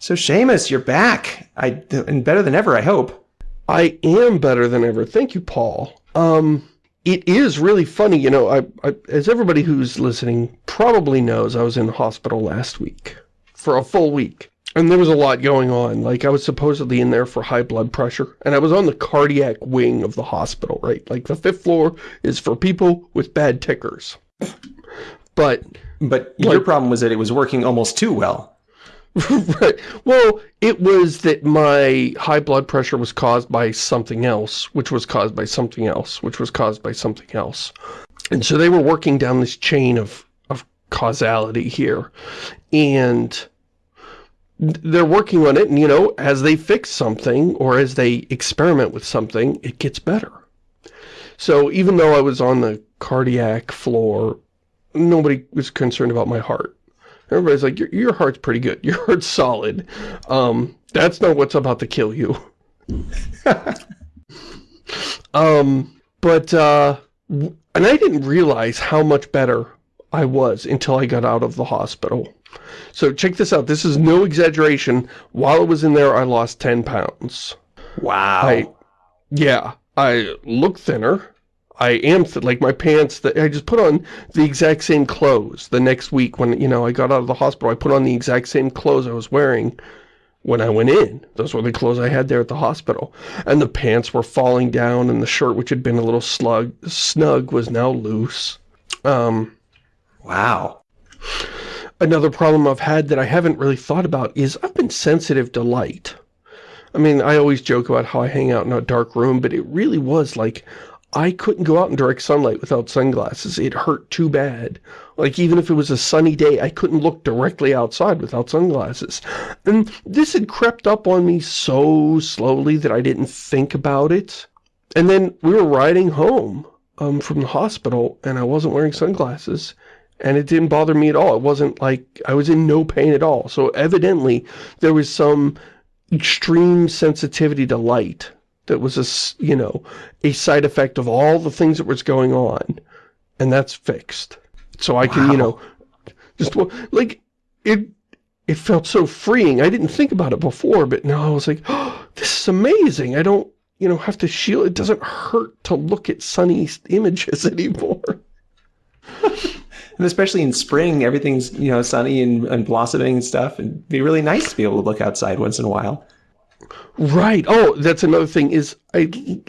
So Shamus, you're back. I and better than ever, I hope. I am better than ever. Thank you, Paul. Um, it is really funny, you know, I, I, as everybody who's listening probably knows, I was in the hospital last week for a full week. And there was a lot going on. Like, I was supposedly in there for high blood pressure. And I was on the cardiac wing of the hospital, right? Like, the fifth floor is for people with bad tickers. But... But like, your problem was that it was working almost too well. Right. Well, it was that my high blood pressure was caused by something else, which was caused by something else, which was caused by something else. And so they were working down this chain of, of causality here. And they're working on it, and, you know, as they fix something, or as they experiment with something, it gets better. So even though I was on the cardiac floor, nobody was concerned about my heart. Everybody's like, your, your heart's pretty good. Your heart's solid. Um, that's not what's about to kill you. um, but, uh, and I didn't realize how much better I was until I got out of the hospital. So check this out. This is no exaggeration. While I was in there, I lost 10 pounds. Wow. I, yeah. I look thinner. I am, like my pants, that I just put on the exact same clothes the next week when, you know, I got out of the hospital. I put on the exact same clothes I was wearing when I went in. Those were the clothes I had there at the hospital. And the pants were falling down and the shirt, which had been a little slug, snug, was now loose. Um, wow. Another problem I've had that I haven't really thought about is I've been sensitive to light. I mean, I always joke about how I hang out in a dark room, but it really was like I couldn't go out in direct sunlight without sunglasses. It hurt too bad. Like, even if it was a sunny day, I couldn't look directly outside without sunglasses. And this had crept up on me so slowly that I didn't think about it. And then we were riding home um, from the hospital, and I wasn't wearing sunglasses. And it didn't bother me at all. It wasn't like I was in no pain at all. So evidently, there was some extreme sensitivity to light that was a, you know, a side effect of all the things that was going on. And that's fixed. So I can, wow. you know, just, like, it, it felt so freeing. I didn't think about it before, but now I was like, oh, this is amazing. I don't, you know, have to shield. It doesn't hurt to look at sunny images anymore. and especially in spring, everything's, you know, sunny and, and blossoming and stuff. It'd be really nice to be able to look outside once in a while. Right. Oh, that's another thing is I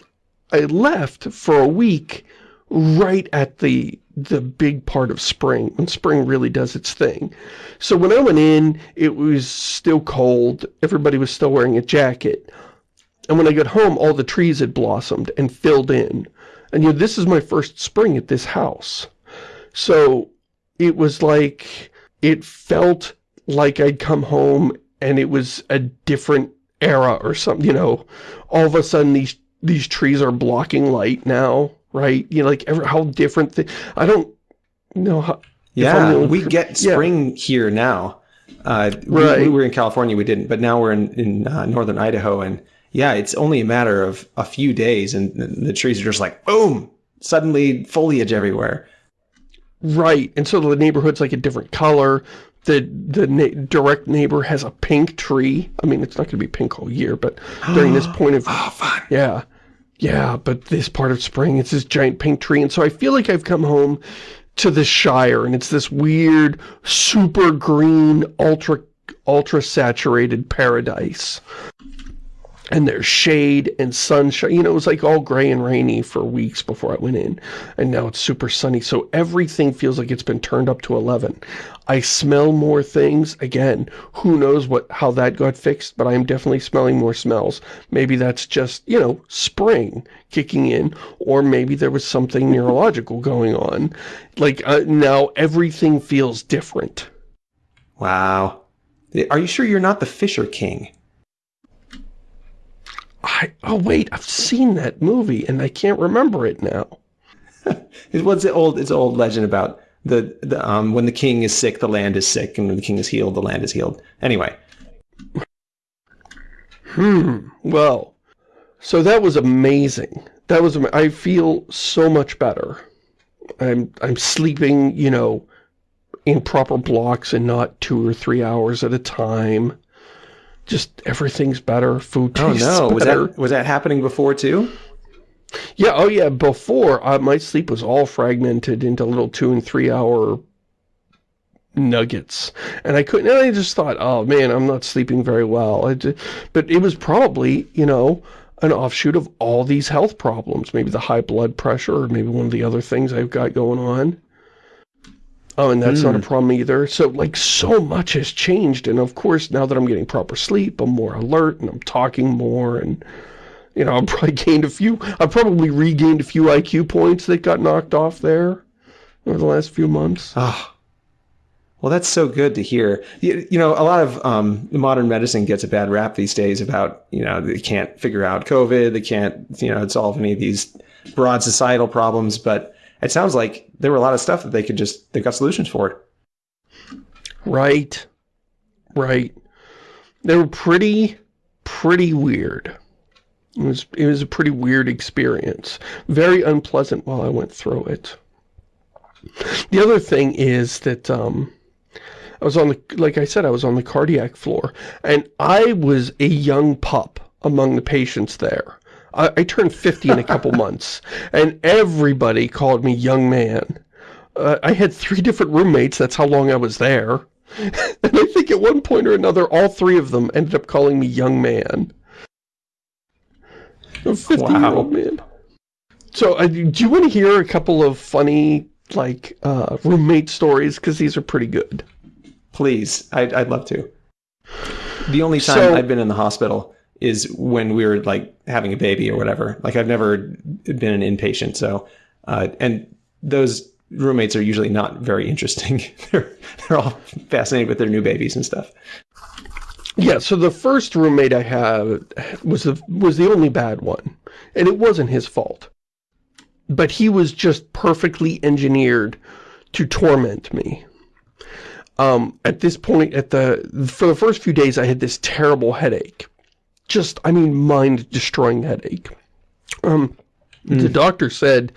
I left for a week right at the the big part of spring, when spring really does its thing. So when I went in, it was still cold. Everybody was still wearing a jacket. And when I got home, all the trees had blossomed and filled in. And you know, this is my first spring at this house. So it was like, it felt like I'd come home and it was a different era or something, you know, all of a sudden these these trees are blocking light now, right? You know, like ever, how different, I don't know how. Yeah, we get spring yeah. here now. Uh, right. we, we, were in California, we didn't, but now we're in, in uh, northern Idaho, and yeah, it's only a matter of a few days, and the trees are just like, boom, suddenly foliage everywhere. Right, and so the neighborhood's like a different color the the na direct neighbor has a pink tree. I mean, it's not going to be pink all year, but during this point of... Oh, fun. Yeah. Yeah, but this part of spring, it's this giant pink tree. And so I feel like I've come home to the Shire, and it's this weird, super green, ultra ultra saturated paradise and there's shade and sunshine. You know, it was like all gray and rainy for weeks before I went in. And now it's super sunny. So everything feels like it's been turned up to 11. I smell more things. Again, who knows what how that got fixed, but I am definitely smelling more smells. Maybe that's just, you know, spring kicking in, or maybe there was something neurological going on. Like, uh, now everything feels different. Wow. Are you sure you're not the Fisher King? I, oh wait, I've seen that movie and I can't remember it now. it was the old, it's an old legend about the, the um, when the king is sick, the land is sick, and when the king is healed, the land is healed. Anyway. Hmm. Well, so that was amazing. That was, I feel so much better. I'm, I'm sleeping, you know, in proper blocks and not two or three hours at a time. Just everything's better. Food tastes Oh no, was better. that was that happening before too? Yeah, oh yeah, before, uh, my sleep was all fragmented into little two and three hour nuggets. And I couldn't, and I just thought, oh man, I'm not sleeping very well. I just, but it was probably, you know, an offshoot of all these health problems. Maybe the high blood pressure or maybe one of the other things I've got going on. Oh, and that's mm. not a problem either. So, like, so much has changed. And, of course, now that I'm getting proper sleep, I'm more alert and I'm talking more and you know, I've probably gained a few, I've probably regained a few IQ points that got knocked off there over the last few months. Oh, well, that's so good to hear. You, you know, a lot of um, modern medicine gets a bad rap these days about, you know, they can't figure out COVID, they can't, you know, solve any of these broad societal problems, but it sounds like there were a lot of stuff that they could just, they got solutions for it. Right. Right. They were pretty, pretty weird. It was, it was a pretty weird experience. Very unpleasant while I went through it. The other thing is that, um, I was on the, like I said, I was on the cardiac floor, and I was a young pup among the patients there. I, I turned 50 in a couple months, and everybody called me young man. Uh, I had three different roommates, that's how long I was there. and I think at one point or another, all three of them ended up calling me young man. A 50-year-old wow. man. So, uh, do you want to hear a couple of funny, like, uh, roommate stories? Because these are pretty good. Please. I'd, I'd love to. The only time so, I've been in the hospital is when we were, like, having a baby or whatever. Like, I've never been an inpatient, so... Uh, and those roommates are usually not very interesting. they're, they're all fascinated with their new babies and stuff. Yeah, so the first roommate I had was the, was the only bad one. And it wasn't his fault. But he was just perfectly engineered to torment me. Um, at this point, at the for the first few days, I had this terrible headache. Just, I mean, mind-destroying headache. Um, mm. The doctor said,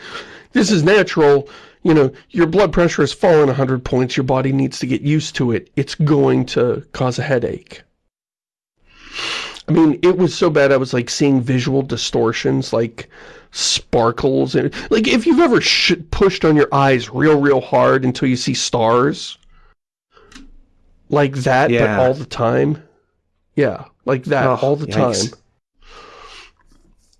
this is natural, you know, your blood pressure has fallen 100 points, your body needs to get used to it. It's going to cause a headache. I mean, it was so bad I was like seeing visual distortions, like sparkles. and Like if you've ever pushed on your eyes real, real hard until you see stars. Like that, yeah. but all the time. Yeah, like that oh, all the yikes. time.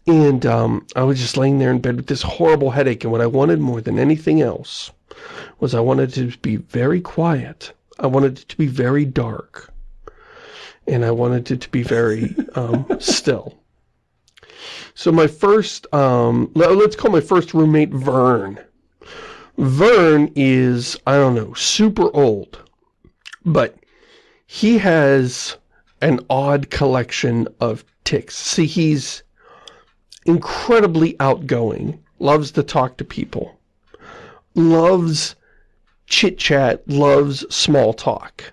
And um, I was just laying there in bed with this horrible headache, and what I wanted more than anything else was I wanted to be very quiet. I wanted it to be very dark and I wanted it to be very um, still. So my first, um, let's call my first roommate Vern. Vern is, I don't know, super old, but he has an odd collection of ticks. See, he's incredibly outgoing, loves to talk to people, loves chit-chat, loves small talk.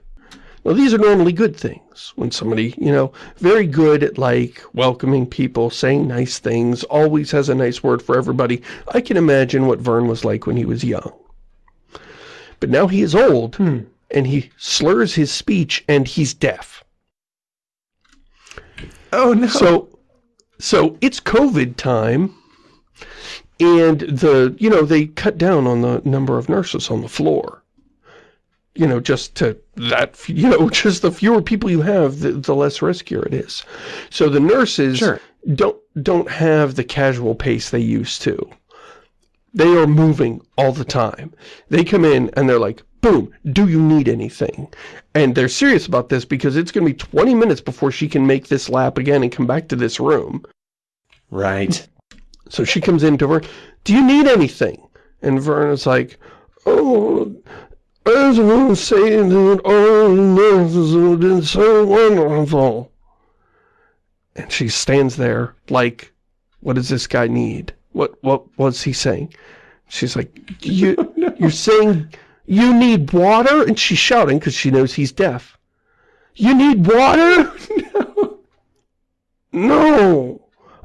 Now, these are normally good things. When somebody, you know, very good at, like, welcoming people, saying nice things, always has a nice word for everybody. I can imagine what Vern was like when he was young. But now he is old, hmm. and he slurs his speech, and he's deaf. Oh, no. So, so it's COVID time, and the, you know, they cut down on the number of nurses on the floor you know, just to that, you know, just the fewer people you have, the, the less riskier it is. So the nurses sure. don't, don't have the casual pace they used to. They are moving all the time. They come in and they're like, boom, do you need anything? And they're serious about this because it's going to be 20 minutes before she can make this lap again and come back to this room. Right. So she comes into her, do you need anything? And Vern is like, oh, want to say that all have been so wonderful. And she stands there like, what does this guy need? What what was he saying? She's like, you, no. you're saying you need water? And she's shouting because she knows he's deaf. You need water? no. No.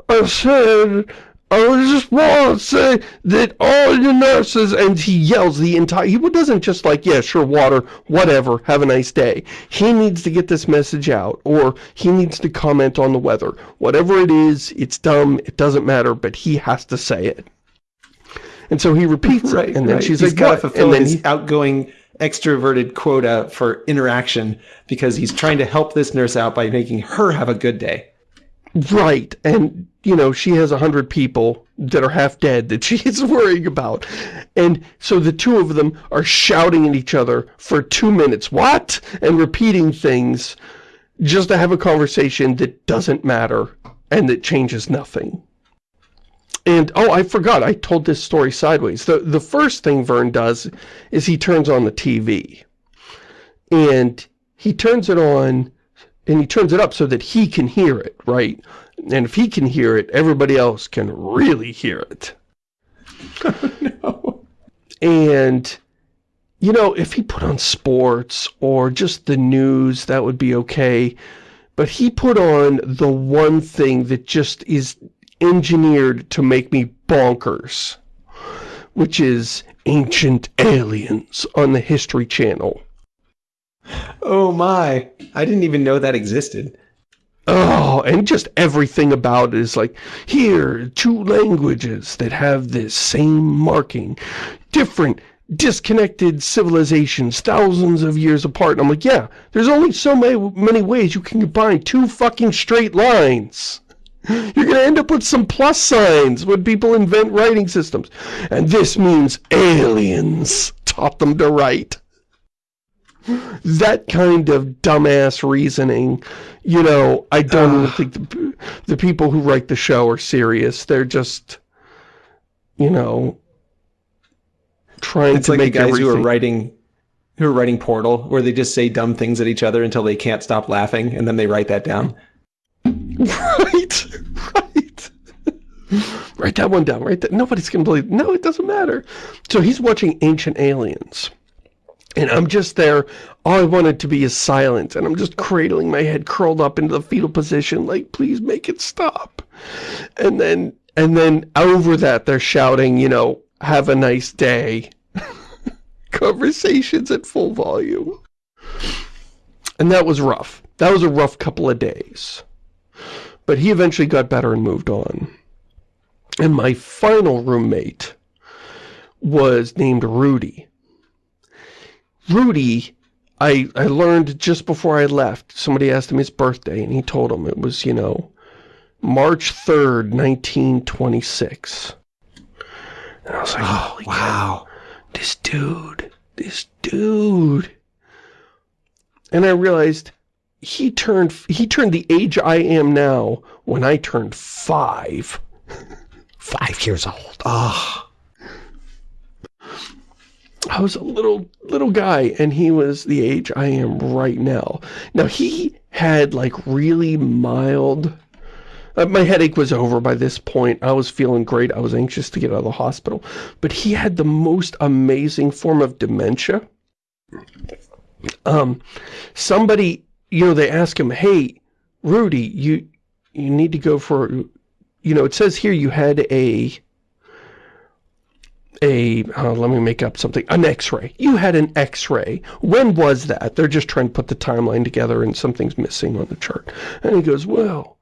I said I was just want to say that all your nurses, and he yells the entire, he doesn't just like, yeah, sure, water, whatever, have a nice day. He needs to get this message out, or he needs to comment on the weather. Whatever it is, it's dumb, it doesn't matter, but he has to say it. And so he repeats right, it, and then right. she's he's like, got to fulfill his he, outgoing extroverted quota for interaction because he's trying to help this nurse out by making her have a good day. Right, and, you know, she has a hundred people that are half dead that she's worrying about. And so the two of them are shouting at each other for two minutes, what? And repeating things just to have a conversation that doesn't matter and that changes nothing. And, oh, I forgot, I told this story sideways. The, the first thing Vern does is he turns on the TV. And he turns it on and he turns it up so that he can hear it, right? And if he can hear it, everybody else can really hear it. no. And, you know, if he put on sports or just the news, that would be okay. But he put on the one thing that just is engineered to make me bonkers, which is Ancient Aliens on the History Channel. Oh my, I didn't even know that existed. Oh, and just everything about it is like, here, two languages that have this same marking, different, disconnected civilizations, thousands of years apart. And I'm like, yeah, there's only so many, many ways you can combine two fucking straight lines. You're going to end up with some plus signs when people invent writing systems. And this means aliens taught them to write that kind of dumbass reasoning, you know, I don't uh, think the, the people who write the show are serious. They're just, you know, trying to like make the guys everything... who are writing who are writing Portal, where they just say dumb things at each other until they can't stop laughing, and then they write that down. Right, right. write that one down, right? Nobody's going to believe. No, it doesn't matter. So he's watching Ancient Aliens. And I'm just there, all I wanted to be is silent, and I'm just cradling my head curled up into the fetal position, like, please make it stop. And then, and then over that, they're shouting, you know, have a nice day. Conversations at full volume. And that was rough. That was a rough couple of days. But he eventually got better and moved on. And my final roommate was named Rudy. Rudy, I, I learned just before I left, somebody asked him his birthday, and he told him it was, you know, March 3rd, 1926. And I was like, oh, wow, this dude, this dude. And I realized he turned, he turned the age I am now when I turned five. five years old. Ah. Oh. I was a little, little guy, and he was the age I am right now. Now, he had, like, really mild... Uh, my headache was over by this point. I was feeling great. I was anxious to get out of the hospital. But he had the most amazing form of dementia. Um, somebody, you know, they ask him, hey, Rudy, you, you need to go for, you know, it says here you had a a, uh, let me make up something, an x-ray. You had an x-ray. When was that? They're just trying to put the timeline together and something's missing on the chart. And he goes, well,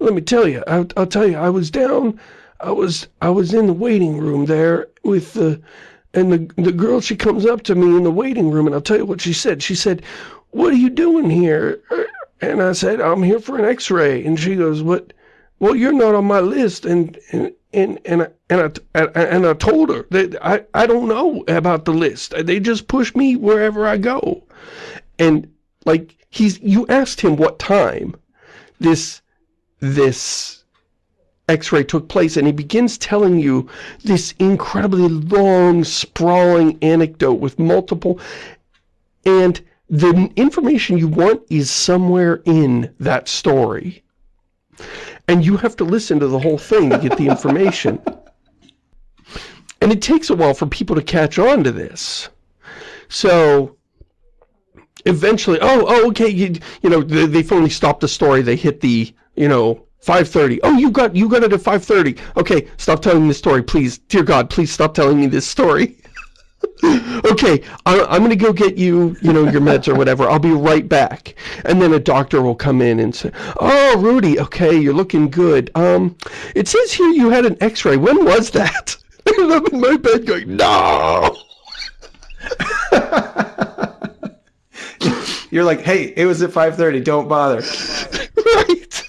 let me tell you, I'll, I'll tell you, I was down, I was, I was in the waiting room there with the, and the, the girl, she comes up to me in the waiting room and I'll tell you what she said. She said, what are you doing here? And I said, I'm here for an x-ray. And she goes, what, well, you're not on my list. And, and, and and and I, and I told her that I I don't know about the list. They just push me wherever I go, and like he's you asked him what time this this x-ray took place and he begins telling you this incredibly long sprawling anecdote with multiple and the information you want is somewhere in that story and you have to listen to the whole thing to get the information. and it takes a while for people to catch on to this. So, eventually, oh, oh, okay, you, you know, they, they finally stopped the story. They hit the, you know, 5.30. Oh, you got you got it at 5.30. Okay, stop telling me this story, please. Dear God, please stop telling me this story. okay, I, I'm going to go get you, you know, your meds or whatever. I'll be right back. And then a doctor will come in and say, oh, Rudy, okay, you're looking good. Um, it says here you had an x-ray. When was that? And I'm in my bed going, no! You're like, hey, it was at 5.30, don't bother. right.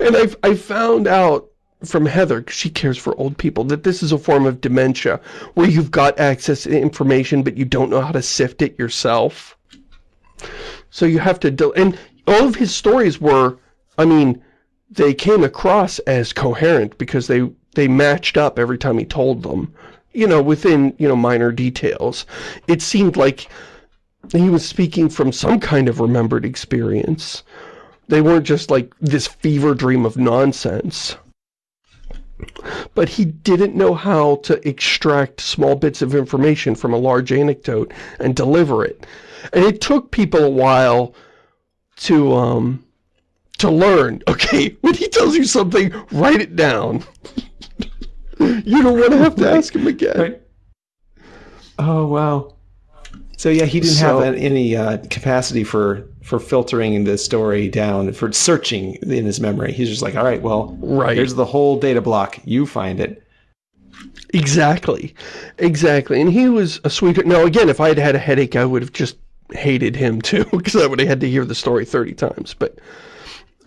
And I, I found out from Heather, because she cares for old people, that this is a form of dementia, where you've got access to information, but you don't know how to sift it yourself. So you have to, and all of his stories were, I mean, they came across as coherent because they, they matched up every time he told them, you know, within, you know, minor details. It seemed like he was speaking from some kind of remembered experience. They weren't just like this fever dream of nonsense. But he didn't know how to extract small bits of information from a large anecdote and deliver it. And it took people a while to, um, to learn. Okay, when he tells you something, write it down. you don't want to have to ask him again. Right. Oh, wow. So yeah, he didn't so, have any uh, capacity for for filtering the story down, for searching in his memory. He's just like, all right, well, right. here's the whole data block. You find it. Exactly. Exactly. And he was a sweetheart. Now, again, if I had had a headache, I would have just hated him too, because I would have had to hear the story 30 times. But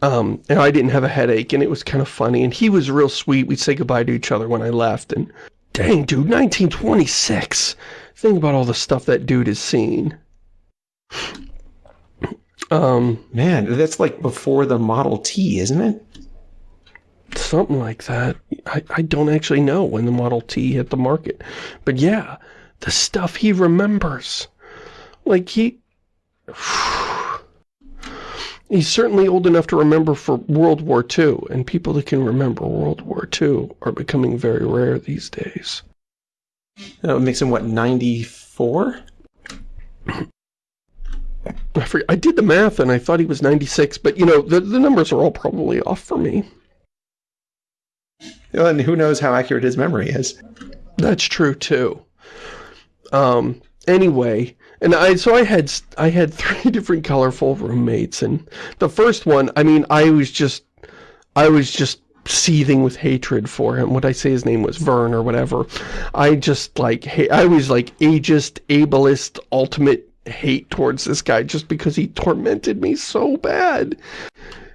um, and I didn't have a headache, and it was kind of funny. And he was real sweet. We'd say goodbye to each other when I left. And dang, dude, 1926. Think about all the stuff that dude has seen. Um, Man, that's like before the Model T, isn't it? Something like that. I, I don't actually know when the Model T hit the market. But yeah, the stuff he remembers. Like he... He's certainly old enough to remember for World War II, and people that can remember World War II are becoming very rare these days. That makes him, what, 94? I, did the math and I thought he was 96, but, you know, the, the numbers are all probably off for me. Well, and who knows how accurate his memory is. That's true, too. Um, anyway, and I so I had I had three different colorful roommates, and the first one, I mean, I was just I was just seething with hatred for him. What I say his name was Vern or whatever. I just like, I was like ageist, ableist, ultimate hate towards this guy just because he tormented me so bad.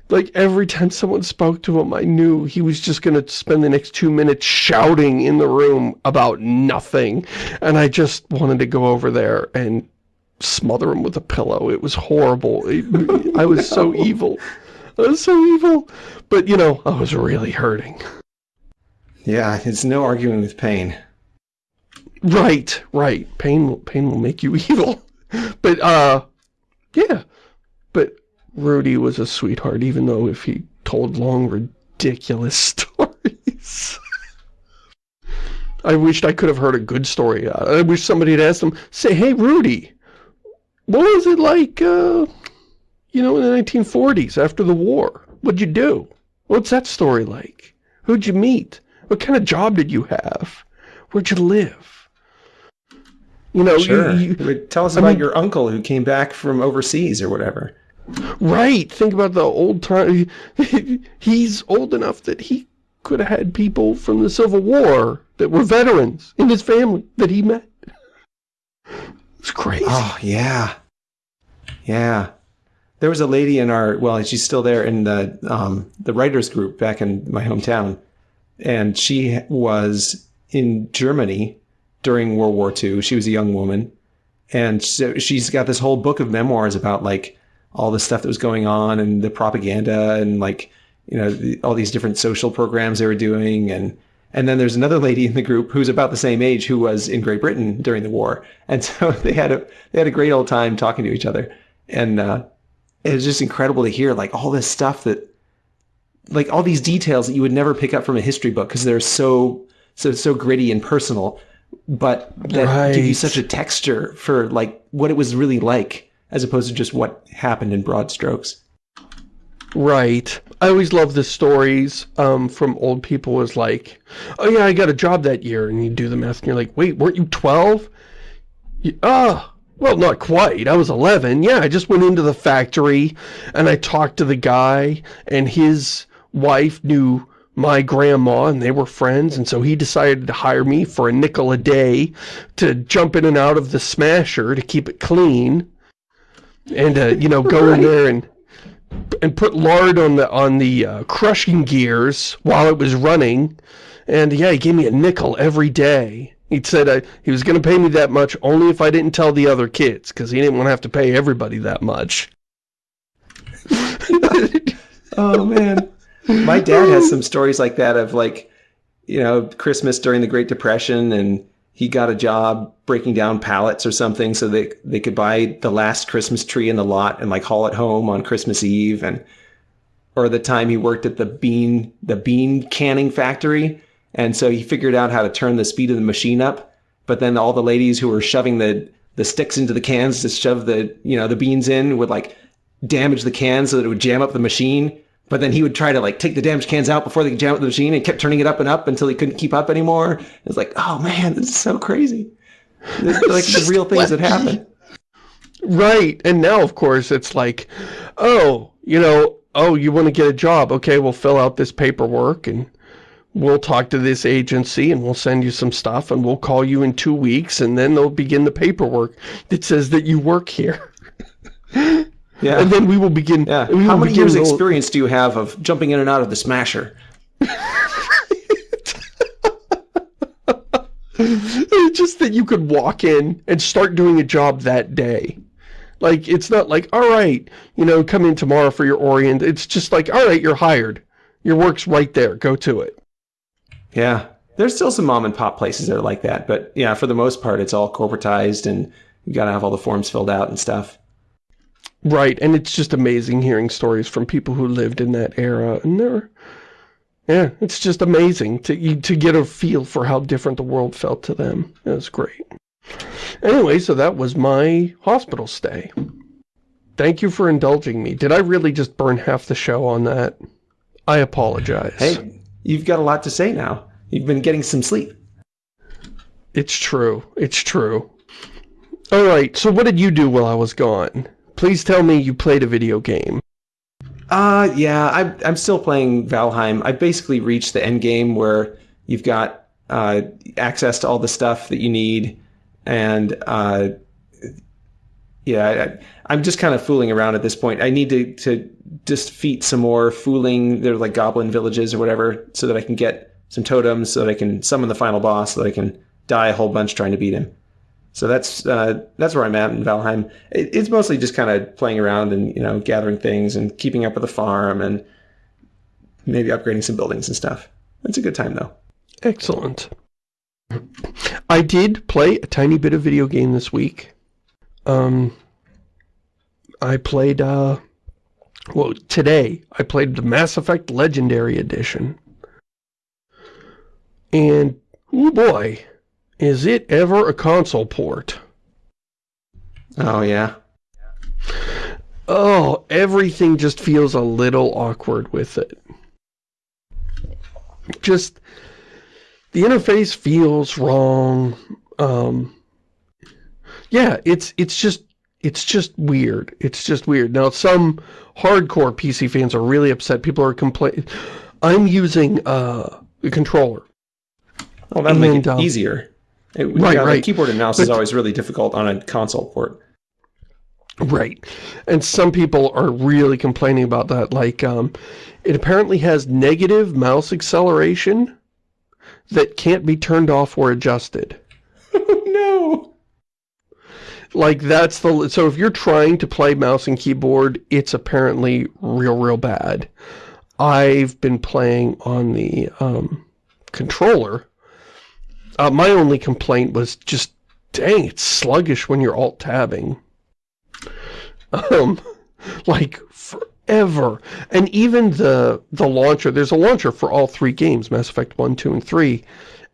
Like every time someone spoke to him, I knew he was just going to spend the next two minutes shouting in the room about nothing. And I just wanted to go over there and smother him with a pillow. It was horrible. I was so evil. I was so evil. But, you know, I was really hurting. Yeah, it's no arguing with pain. Right, right. Pain, pain will make you evil. But, uh, yeah. But Rudy was a sweetheart, even though if he told long, ridiculous stories. I wished I could have heard a good story. I wish somebody had asked him, say, hey, Rudy, what was it like, uh, you know, in the 1940s after the war? What'd you do? What's that story like? Who'd you meet? What kind of job did you have? Where'd you live? You know, sure. You, you, Tell us I about mean, your uncle who came back from overseas or whatever. Right. Think about the old time. He's old enough that he could have had people from the Civil War that were veterans in his family that he met. It's crazy. Oh, yeah. Yeah there was a lady in our well she's still there in the um, the writers group back in my hometown and she was in Germany during World War II she was a young woman. And so she's got this whole book of memoirs about like all the stuff that was going on and the propaganda and like you know the, all these different social programs they were doing. And and then there's another lady in the group who's about the same age who was in Great Britain during the war. And so they had a they had a great old time talking to each other. And uh, it was just incredible to hear like all this stuff that like all these details that you would never pick up from a history book because they're so so so gritty and personal but that right. give you such a texture for like what it was really like as opposed to just what happened in broad strokes right I always love the stories um, from old people was like, oh yeah, I got a job that year. And you do the math and you're like, wait, weren't you 12? Ah, oh, well, not quite. I was 11. Yeah, I just went into the factory and I talked to the guy and his wife knew my grandma and they were friends and so he decided to hire me for a nickel a day to jump in and out of the smasher to keep it clean and uh, you know go right. in there and and put lard on the on the uh, crushing gears while it was running. And yeah he gave me a nickel every day. He said uh, he was going to pay me that much only if I didn't tell the other kids because he didn't want to have to pay everybody that much. Oh man my dad has some stories like that of like, you know, Christmas during the Great Depression and he got a job breaking down pallets or something so they they could buy the last Christmas tree in the lot and like haul it home on Christmas Eve and or the time he worked at the bean the bean canning factory. And so he figured out how to turn the speed of the machine up but then all the ladies who were shoving the the sticks into the cans to shove the you know the beans in would like damage the cans so that it would jam up the machine but then he would try to like take the damaged cans out before they could jam up the machine and kept turning it up and up until he couldn't keep up anymore. It's like, oh man, this is so crazy. This is like the real things that happen. Right. And now, of course, it's like, oh, you know, oh, you want to get a job. Okay, we'll fill out this paperwork and we'll talk to this agency and we'll send you some stuff and we'll call you in two weeks and then they'll begin the paperwork that says that you work here. Yeah. And then we will begin. Yeah. How many years experience do you have of jumping in and out of the smasher? just that you could walk in and start doing a job that day. Like, it's not like, all right, you know, come in tomorrow for your orient. It's just like, all right, you're hired. Your work's right there. Go to it. Yeah. There's still some mom and pop places that are like that. But yeah, for the most part, it's all corporatized and you got to have all the forms filled out and stuff. Right, and it's just amazing hearing stories from people who lived in that era, and they're, yeah, it's just amazing to to get a feel for how different the world felt to them. It was great. Anyway, so that was my hospital stay. Thank you for indulging me. Did I really just burn half the show on that? I apologize. Hey, you've got a lot to say now. You've been getting some sleep. It's true. It's true. All right, so what did you do while I was gone? Please tell me you played a video game. Uh, yeah, I'm, I'm still playing Valheim. I basically reached the end game where you've got uh, access to all the stuff that you need. And uh, yeah, I, am just kind of fooling around at this point. I need to, to defeat some more Fuling, they're like goblin villages or whatever, so that I can get some totems, so that I can summon the final boss, so that I can die a whole bunch trying to beat him. So that's uh, that's where I'm at in Valheim. It, it's mostly just kind of playing around and you know gathering things and keeping up with the farm and maybe upgrading some buildings and stuff. It's a good time though. Excellent. I did play a tiny bit of video game this week. Um, I played, uh, well, today I played the Mass Effect Legendary Edition. And, oh boy, is it ever a console port? Oh, yeah. Oh, everything just feels a little awkward with it. Just, the interface feels wrong. Um, yeah, it's it's just it's just weird. It's just weird. Now, some hardcore PC fans are really upset. People are complaining. I'm using uh, a controller. Oh, that'll make it um, easier. It, right, yeah, right. keyboard and mouse but, is always really difficult on a console port. Right. And some people are really complaining about that. Like, um, it apparently has negative mouse acceleration that can't be turned off or adjusted. Oh, no. Like, that's the... So if you're trying to play mouse and keyboard, it's apparently real, real bad. I've been playing on the um, controller uh, my only complaint was just, dang, it's sluggish when you're alt-tabbing. Um, like, forever. And even the, the launcher, there's a launcher for all three games, Mass Effect 1, 2, and 3,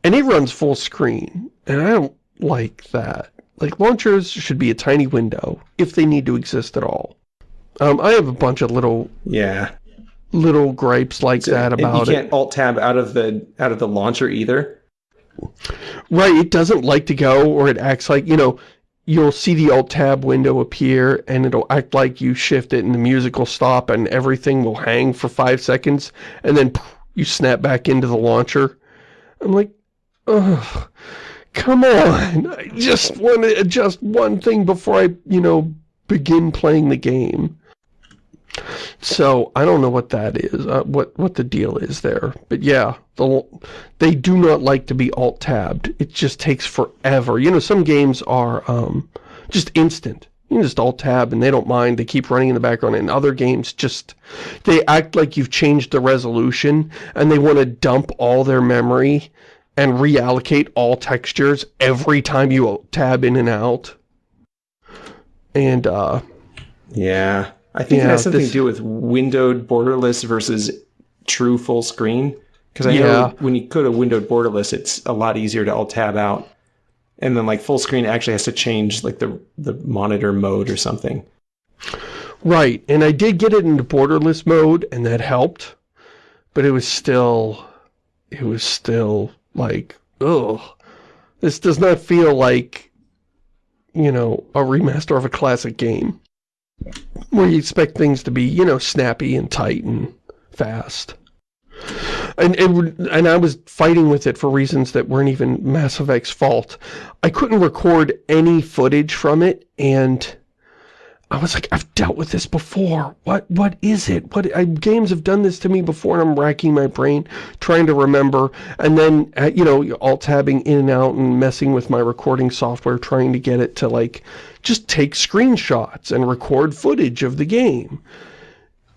and it runs full screen, and I don't like that. Like, launchers should be a tiny window, if they need to exist at all. Um, I have a bunch of little... Yeah. little gripes like so, that about it. You can't alt tab out of the out of the launcher either. Right, it doesn't like to go, or it acts like you know. You'll see the alt tab window appear, and it'll act like you shift it, and the music will stop, and everything will hang for five seconds, and then you snap back into the launcher. I'm like, ugh, come on! I just want to adjust one thing before I, you know, begin playing the game. So I don't know what that is, uh, what what the deal is there. But yeah, the, they do not like to be alt-tabbed. It just takes forever. You know, some games are um, just instant. You just alt-tab and they don't mind. They keep running in the background. And other games just, they act like you've changed the resolution and they want to dump all their memory and reallocate all textures every time you tab in and out. And, uh... Yeah. I think yeah, it has something this... to do with windowed borderless versus true full screen. Because I yeah. know when you go to windowed borderless, it's a lot easier to alt tab out. And then like full screen actually has to change like the, the monitor mode or something. Right. And I did get it into borderless mode and that helped. But it was still, it was still like, ugh. This does not feel like, you know, a remaster of a classic game where you expect things to be, you know, snappy and tight and fast. And, and, and I was fighting with it for reasons that weren't even Mass Effect's fault. I couldn't record any footage from it, and I was like, I've dealt with this before. What what is it? What I, games have done this to me before, and I'm racking my brain trying to remember. And then, uh, you know, alt-tabbing in and out and messing with my recording software, trying to get it to, like, just take screenshots and record footage of the game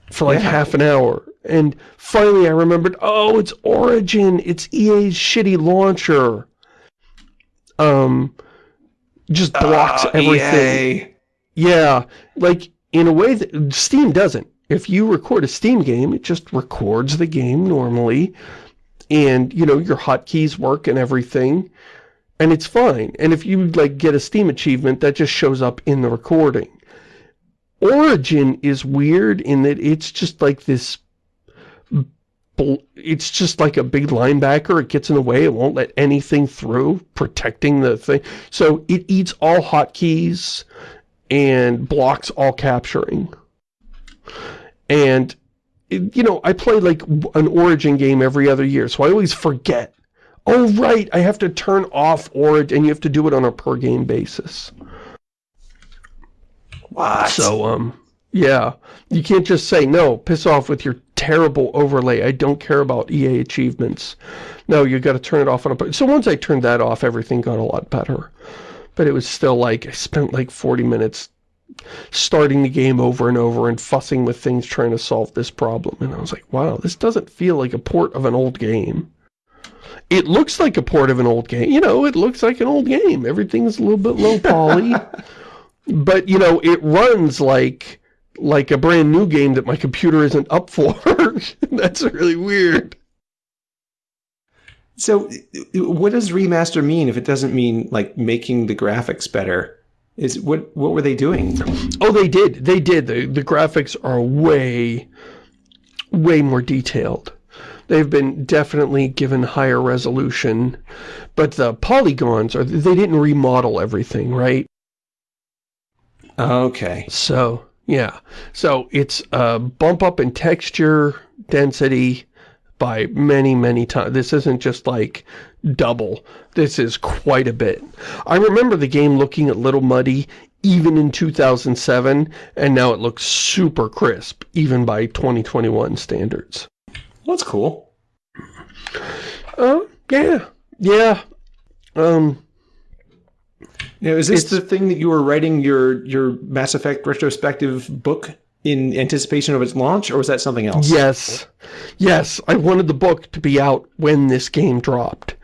for, like, yeah. half an hour. And finally I remembered, oh, it's Origin. It's EA's shitty launcher. Um, just blocks oh, everything. EA. Yeah, like, in a way that Steam doesn't. If you record a Steam game, it just records the game normally, and, you know, your hotkeys work and everything, and it's fine. And if you, like, get a Steam achievement, that just shows up in the recording. Origin is weird in that it's just like this it's just like a big linebacker. It gets in the way. It won't let anything through, protecting the thing. So it eats all hotkeys and blocks all capturing. And, you know, I play like an Origin game every other year, so I always forget. Oh, right, I have to turn off Origin, and you have to do it on a per-game basis. What? So, um, yeah. You can't just say, no, piss off with your terrible overlay. I don't care about EA achievements. No, you've got to turn it off on a... So once I turned that off, everything got a lot better but it was still like, I spent like 40 minutes starting the game over and over and fussing with things trying to solve this problem. And I was like, wow, this doesn't feel like a port of an old game. It looks like a port of an old game. You know, it looks like an old game. Everything's a little bit low poly. but, you know, it runs like like a brand new game that my computer isn't up for. That's really weird. So what does remaster mean if it doesn't mean like making the graphics better? Is what what were they doing? Oh, they did. They did. The the graphics are way way more detailed. They've been definitely given higher resolution, but the polygons are they didn't remodel everything, right? Okay. So, yeah. So it's a bump up in texture density by many, many times. This isn't just like double. This is quite a bit. I remember the game looking a little muddy even in 2007, and now it looks super crisp, even by 2021 standards. That's cool. Uh, yeah. Yeah. Um... Now, is this the thing that you were writing your your Mass Effect retrospective book in anticipation of its launch, or was that something else? Yes. Yes, I wanted the book to be out when this game dropped.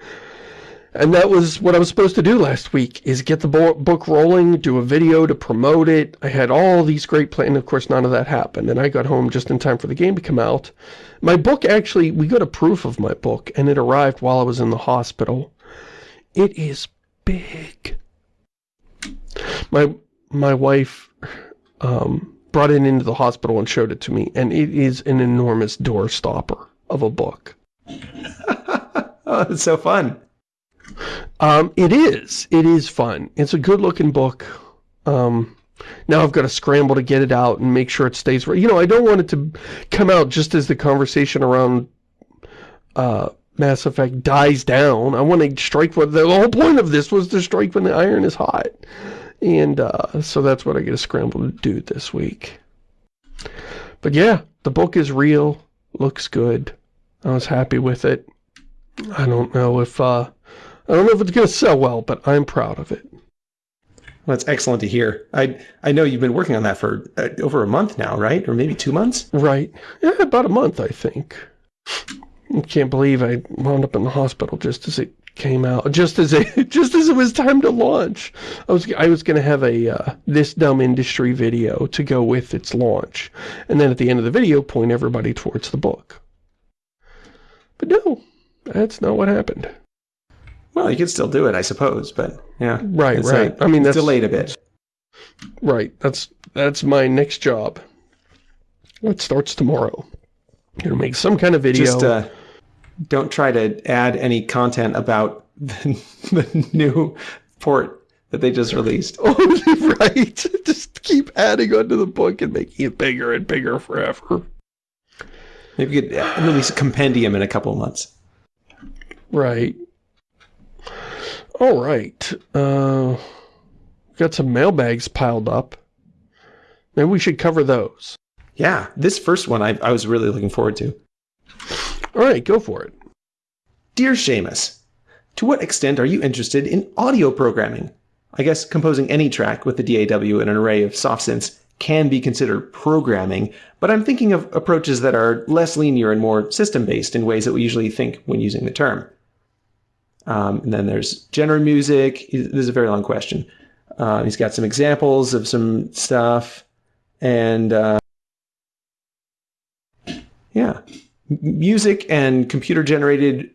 And that was what I was supposed to do last week, is get the book rolling, do a video to promote it. I had all these great plans, of course none of that happened. And I got home just in time for the game to come out. My book actually, we got a proof of my book, and it arrived while I was in the hospital. It is big. My, my wife, um, brought it into the hospital and showed it to me, and it is an enormous door stopper of a book. oh, it's so fun. Um, it is. It is fun. It's a good-looking book. Um, now I've got to scramble to get it out and make sure it stays right. You know, I don't want it to come out just as the conversation around uh, Mass Effect dies down. I want to strike when the whole point of this was to strike when the iron is hot. And uh, so that's what I get to scramble to do this week. But yeah, the book is real, looks good. I was happy with it. I don't know if uh, I don't know if it's going to sell well, but I'm proud of it. Well, that's excellent to hear. I I know you've been working on that for uh, over a month now, right? Or maybe two months? Right. Yeah, about a month, I think. I can't believe I wound up in the hospital just as it came out, just as it just as it was time to launch. I was I was going to have a uh, this dumb industry video to go with its launch, and then at the end of the video, point everybody towards the book. But no, that's not what happened. Well, you could still do it, I suppose, but yeah. Right, right. A, I mean, that's delayed a bit. Right. That's that's my next job. It starts tomorrow. Gonna make some kind of video. Just uh, don't try to add any content about the, the new port that they just released. Oh, right. Just keep adding onto the book and making it bigger and bigger forever. Maybe you could release a compendium in a couple of months. Right. All right. Uh, got some mailbags piled up. Maybe we should cover those. Yeah, this first one I, I was really looking forward to. All right, go for it. Dear Shamus, to what extent are you interested in audio programming? I guess composing any track with the DAW and an array of soft synths can be considered programming, but I'm thinking of approaches that are less linear and more system-based in ways that we usually think when using the term. Um, and then there's genre music. This is a very long question. Uh, he's got some examples of some stuff. And uh, yeah, music and computer generated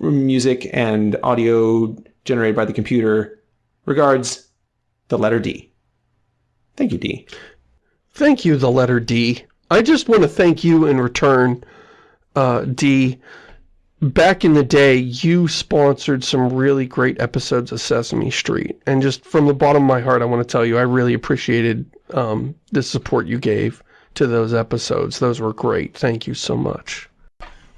music and audio generated by the computer. Regards, the letter D. Thank you, D. Thank you, the letter D. I just want to thank you in return, uh, D. Back in the day, you sponsored some really great episodes of Sesame Street. And just from the bottom of my heart, I want to tell you, I really appreciated um, the support you gave to those episodes. Those were great. Thank you so much.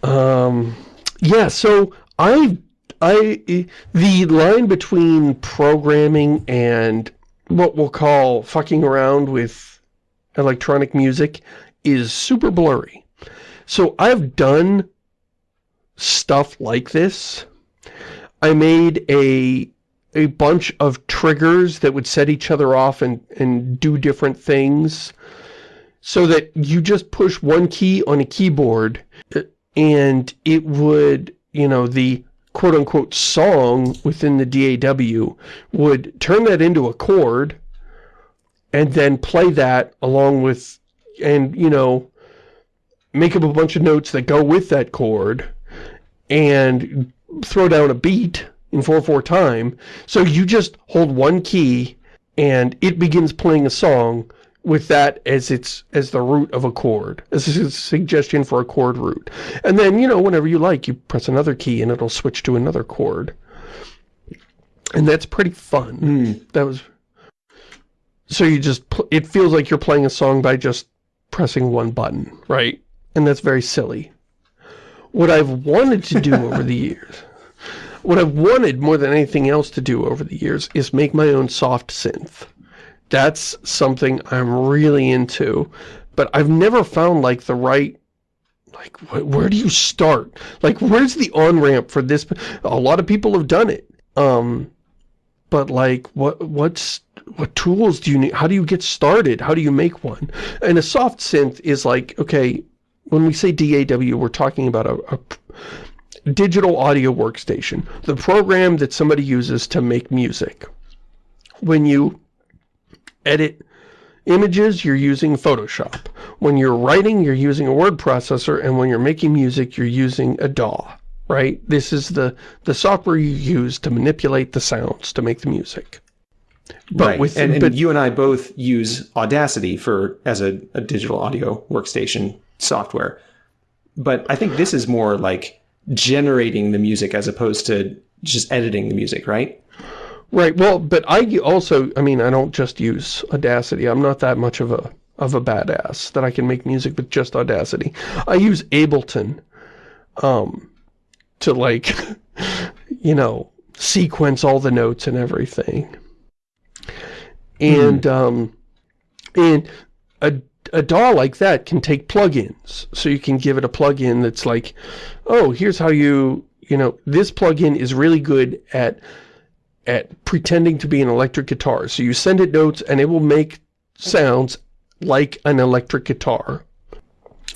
Um, yeah, so I, I, the line between programming and what we'll call fucking around with electronic music is super blurry. So I've done stuff like this. I made a a bunch of triggers that would set each other off and, and do different things so that you just push one key on a keyboard uh, and it would, you know, the quote-unquote song within the DAW would turn that into a chord and then play that along with, and, you know, make up a bunch of notes that go with that chord and throw down a beat in 4-4 time. So you just hold one key and it begins playing a song with that as its as the root of a chord as a suggestion for a chord root. And then you know whenever you like you press another key and it'll switch to another chord. And that's pretty fun. Mm. that was so you just it feels like you're playing a song by just pressing one button right? And that's very silly. What I've wanted to do over the years what I've wanted more than anything else to do over the years is make my own soft synth that's something I'm really into. But I've never found, like, the right like wh where do you start? Like where's the on-ramp for this a lot of people have done it um but like what what's what tools do you need how do you get started? How do you make one? And a soft synth is like okay when we say DAW we're talking about a, a digital audio workstation the program that somebody uses to make music. When you edit images, you're using Photoshop. When you're writing, you're using a word processor, and when you're making music, you're using a DAW, right? This is the, the software you use to manipulate the sounds to make the music. But right. with and, and but, you and I both use Audacity for as a, a digital audio workstation software. But I think this is more like generating the music as opposed to just editing the music, right? Right. Well, but I also, I mean, I don't just use Audacity. I'm not that much of a of a badass that I can make music with just Audacity. I use Ableton um, to like, you know, sequence all the notes and everything. And, mm. um, and a, a DAW like that can take plugins. So you can give it a plugin that's like, oh, here's how you, you know, this plugin is really good at at pretending to be an electric guitar. So you send it notes and it will make sounds like an electric guitar.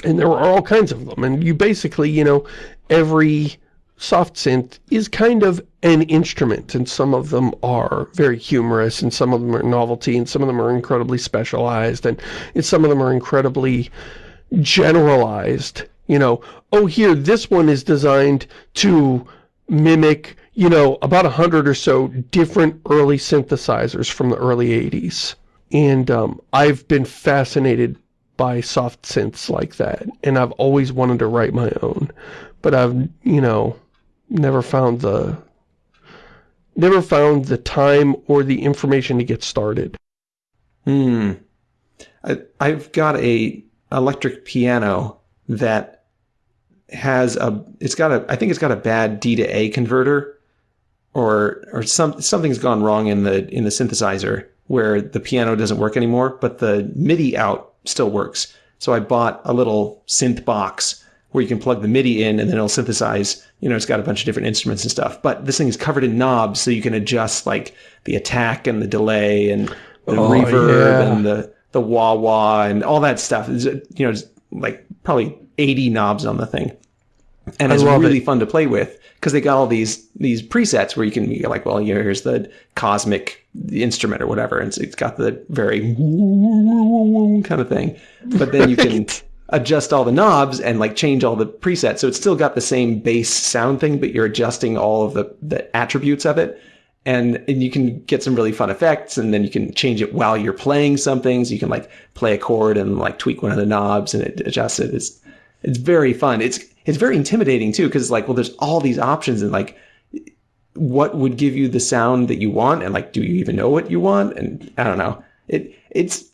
And there are all kinds of them. And you basically, you know, every soft synth is kind of an instrument and some of them are very humorous and some of them are novelty and some of them are incredibly specialized and, and some of them are incredibly generalized you know oh here this one is designed to mimic you know about a hundred or so different early synthesizers from the early 80s and um, I've been fascinated by soft synths like that and I've always wanted to write my own but I've you know never found the never found the time or the information to get started. Hmm. I, I've got a electric piano that has a it's got a I think it's got a bad D to A converter or or some something's gone wrong in the in the synthesizer where the piano doesn't work anymore but the MIDI out still works. So I bought a little synth box where you can plug the MIDI in and then it'll synthesize, you know, it's got a bunch of different instruments and stuff. But this thing is covered in knobs so you can adjust like the attack and the delay and the oh, reverb yeah. and the, the wah wah and all that stuff. It's, you know, like probably 80 knobs on the thing. And I it's really it. fun to play with because they got all these these presets where you can be like, well, you know, here's the cosmic instrument or whatever, and it's got the very kind of thing. But then you can adjust all the knobs and like change all the presets. So it's still got the same bass sound thing, but you're adjusting all of the, the attributes of it. And, and you can get some really fun effects and then you can change it while you're playing something. So you can like play a chord and like tweak one of the knobs and it adjusts it. It's, it's very fun. It's, it's very intimidating too. Cause it's like, well, there's all these options and like, what would give you the sound that you want? And like, do you even know what you want? And I don't know. It, it's,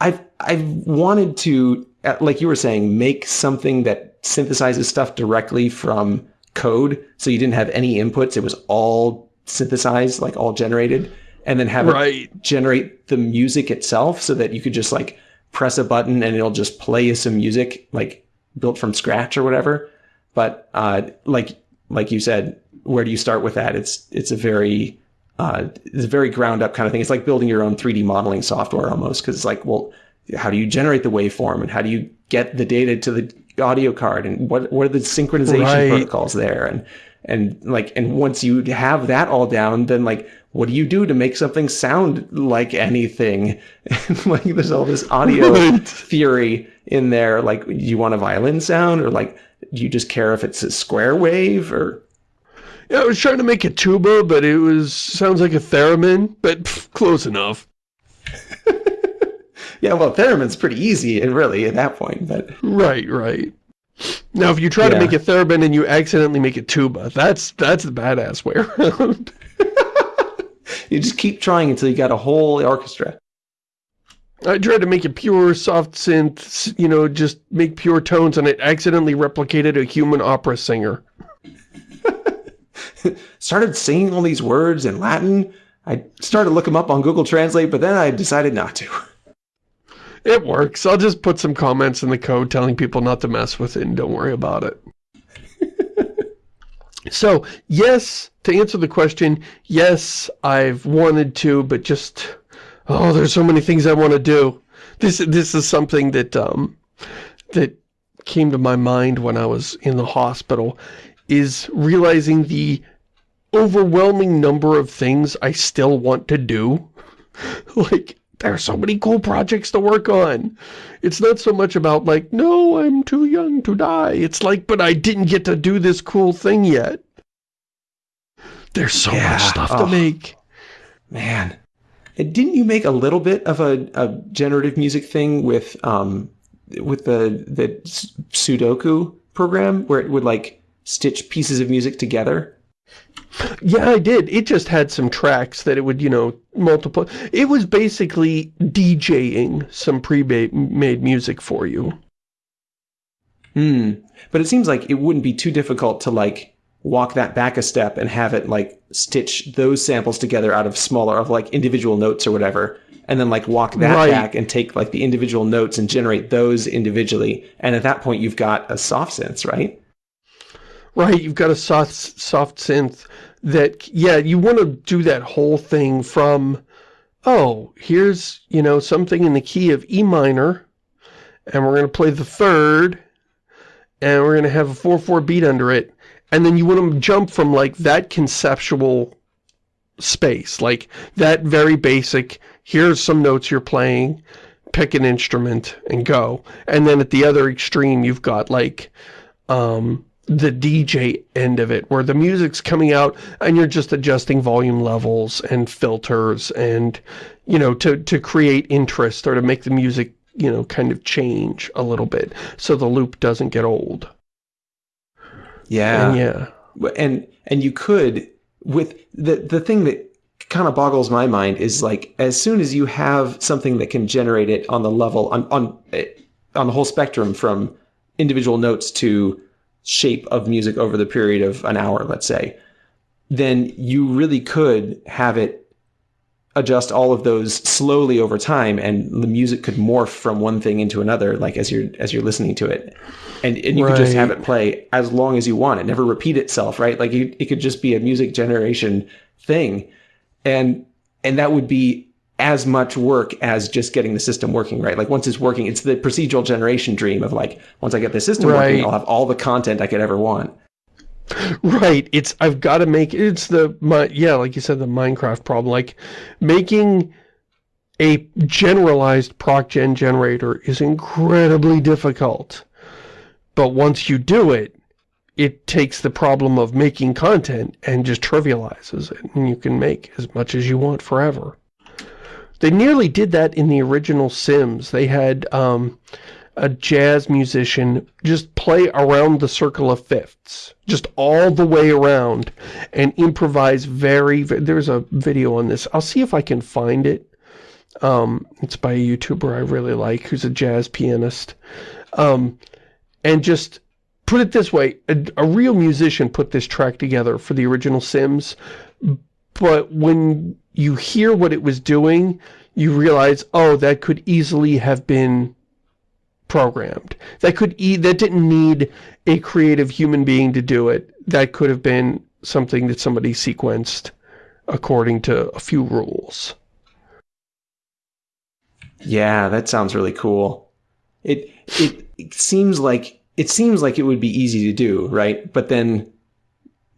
I've, I've wanted to uh, like you were saying, make something that synthesizes stuff directly from code. So you didn't have any inputs. It was all synthesized, like all generated. And then have right. it generate the music itself so that you could just like press a button and it'll just play you some music like built from scratch or whatever. But uh, like like you said, where do you start with that? It's it's a very uh, it's a very ground up kind of thing. It's like building your own 3D modeling software almost because it's like, well, how do you generate the waveform and how do you get the data to the audio card and what what are the synchronization right. protocols there and and like and once you have that all down then like what do you do to make something sound like anything like there's all this audio theory in there like do you want a violin sound or like do you just care if it's a square wave or yeah i was trying to make a tuba but it was sounds like a theremin but pff, close enough yeah, well, theremin's pretty easy, and really at that point, but right, right. Now, if you try yeah. to make a theremin and you accidentally make a tuba, that's that's the badass way around. you just keep trying until you got a whole orchestra. I tried to make a pure soft synth, you know, just make pure tones, and it accidentally replicated a human opera singer. started singing all these words in Latin. I started to look them up on Google Translate, but then I decided not to. It works. I'll just put some comments in the code telling people not to mess with it and don't worry about it. so, yes, to answer the question, yes, I've wanted to, but just, oh, there's so many things I want to do. This, this is something that, um, that came to my mind when I was in the hospital, is realizing the overwhelming number of things I still want to do. like, there are so many cool projects to work on. It's not so much about like, no, I'm too young to die. It's like, but I didn't get to do this cool thing yet. There's so yeah. much stuff oh. to make. Man. Didn't you make a little bit of a, a generative music thing with um, with the the Sudoku program where it would like stitch pieces of music together? Yeah, I did. It just had some tracks that it would, you know, multiple. It was basically DJing some pre-made music for you. Hmm. But it seems like it wouldn't be too difficult to like walk that back a step and have it like stitch those samples together out of smaller of like individual notes or whatever and then like walk that right. back and take like the individual notes and generate those individually. And at that point you've got a soft synth right? Right you've got a soft soft synth that yeah you want to do that whole thing from oh here's you know something in the key of E minor and we're going to play the third and we're going to have a 4-4 beat under it and then you want to jump from like that conceptual space, like that very basic, here's some notes you're playing, pick an instrument and go. And then at the other extreme, you've got like um, the DJ end of it, where the music's coming out and you're just adjusting volume levels and filters and, you know, to, to create interest or to make the music, you know, kind of change a little bit so the loop doesn't get old. Yeah. And yeah. And and you could with the the thing that kind of boggles my mind is like as soon as you have something that can generate it on the level on on eh, on the whole spectrum from individual notes to shape of music over the period of an hour, let's say, then you really could have it adjust all of those slowly over time and the music could morph from one thing into another like as you're as you're listening to it. And, and you right. could just have it play as long as you want. It never repeat itself right? Like you, it could just be a music generation thing. And and that would be as much work as just getting the system working right? Like once it's working it's the procedural generation dream of like once i get the system right. working i'll have all the content i could ever want Right. It's, I've got to make, it's the, my, yeah, like you said, the Minecraft problem. Like, making a generalized proc-gen generator is incredibly difficult. But once you do it, it takes the problem of making content and just trivializes it. And you can make as much as you want forever. They nearly did that in the original Sims. They had, um, a jazz musician just play around the circle of fifths, just all the way around, and improvise very, there's a video on this. I'll see if I can find it. Um, it's by a YouTuber I really like, who's a jazz pianist. Um, and just put it this way, a, a real musician put this track together for the original Sims, but when you hear what it was doing, you realize, oh, that could easily have been programmed. That could e that didn't need a creative human being to do it. That could have been something that somebody sequenced according to a few rules. Yeah, that sounds really cool. It it, it seems like it seems like it would be easy to do, right? But then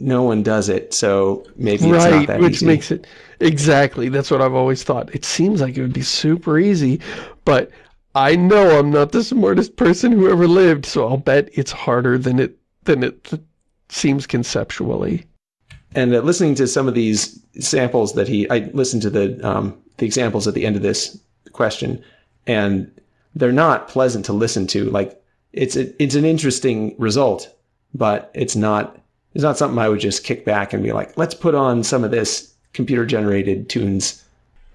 no one does it, so maybe it's right, not that which easy. makes it exactly. That's what I've always thought. It seems like it would be super easy, but I know I'm not the smartest person who ever lived, so I'll bet it's harder than it than it seems conceptually. And uh, listening to some of these samples that he, I listened to the um, the examples at the end of this question, and they're not pleasant to listen to. Like it's a, it's an interesting result, but it's not it's not something I would just kick back and be like, let's put on some of this computer generated tunes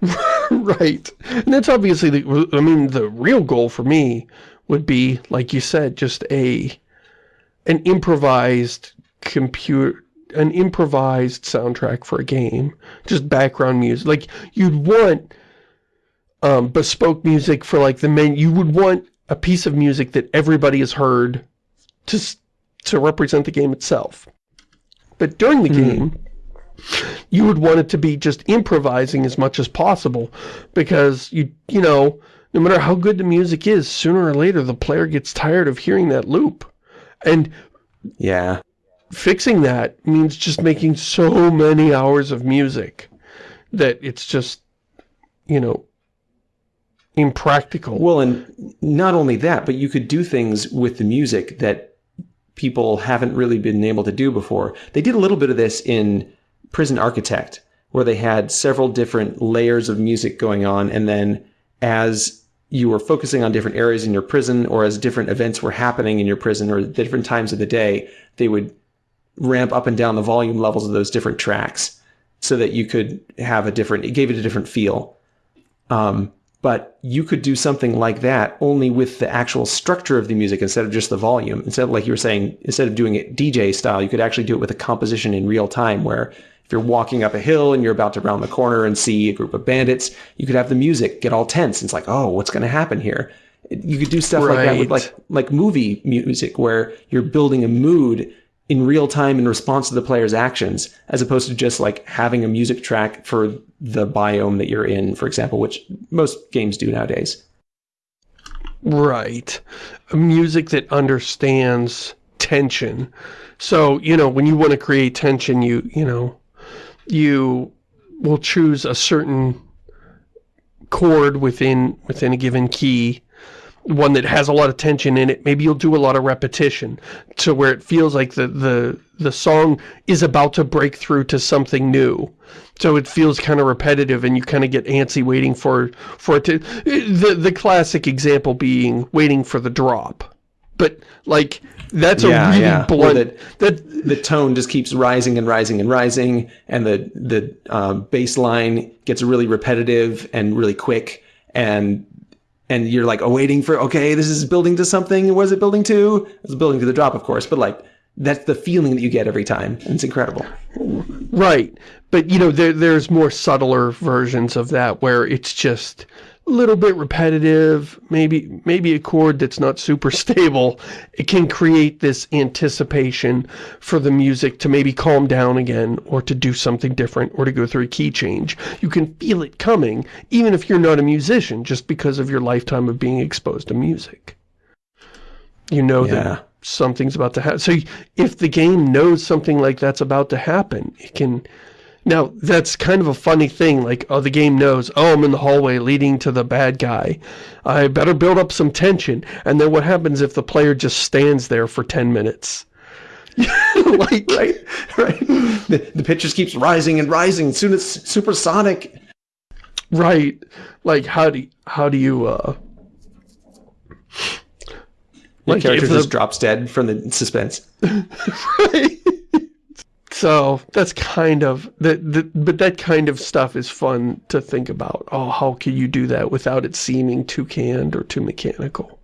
right. And that's obviously, the, I mean, the real goal for me would be, like you said, just a, an improvised computer, an improvised soundtrack for a game. Just background music. Like, you'd want um, bespoke music for, like, the main, you would want a piece of music that everybody has heard to, to represent the game itself. But during the mm. game, you would want it to be just improvising as much as possible because you you know no matter how good the music is sooner or later the player gets tired of hearing that loop. And yeah. fixing that means just making so many hours of music that it's just you know impractical. Well and not only that but you could do things with the music that people haven't really been able to do before. They did a little bit of this in Prison Architect, where they had several different layers of music going on. And then as you were focusing on different areas in your prison or as different events were happening in your prison or different times of the day, they would ramp up and down the volume levels of those different tracks so that you could have a different, it gave it a different feel. Um, but you could do something like that only with the actual structure of the music instead of just the volume. Instead of like you were saying, instead of doing it DJ style, you could actually do it with a composition in real time where if you're walking up a hill and you're about to round the corner and see a group of bandits, you could have the music get all tense. It's like, oh, what's going to happen here? You could do stuff right. like that with like like movie music where you're building a mood in real time in response to the player's actions, as opposed to just like having a music track for the biome that you're in, for example, which most games do nowadays. Right. Music that understands tension. So, you know, when you want to create tension, you, you know, you will choose a certain chord within within a given key one that has a lot of tension in it. Maybe you'll do a lot of repetition to where it feels like the, the, the song is about to break through to something new. So it feels kind of repetitive and you kind of get antsy waiting for, for it to... The, the classic example being waiting for the drop. But, like, that's yeah, a really yeah. blunt... That, that, the tone just keeps rising and rising and rising and the, the um, bass line gets really repetitive and really quick and and you're like awaiting for okay this is building to something. What is it building to? It's building to the drop of course but like that's the feeling that you get every time and it's incredible. Right. But you know there, there's more subtler versions of that where it's just little bit repetitive, maybe maybe a chord that's not super stable, it can create this anticipation for the music to maybe calm down again or to do something different or to go through a key change. You can feel it coming even if you're not a musician just because of your lifetime of being exposed to music. You know yeah. that something's about to happen. So if the game knows something like that's about to happen, it can now, that's kind of a funny thing, like, oh, the game knows, oh, I'm in the hallway leading to the bad guy. I better build up some tension. And then what happens if the player just stands there for 10 minutes? like, right, right. The, the pitch just keeps rising and rising. Soon it's supersonic. Right. Like, how do, how do you, uh... The like character just drops dead from the suspense. right. So that's kind of, the, the, but that kind of stuff is fun to think about. Oh, how can you do that without it seeming too canned or too mechanical?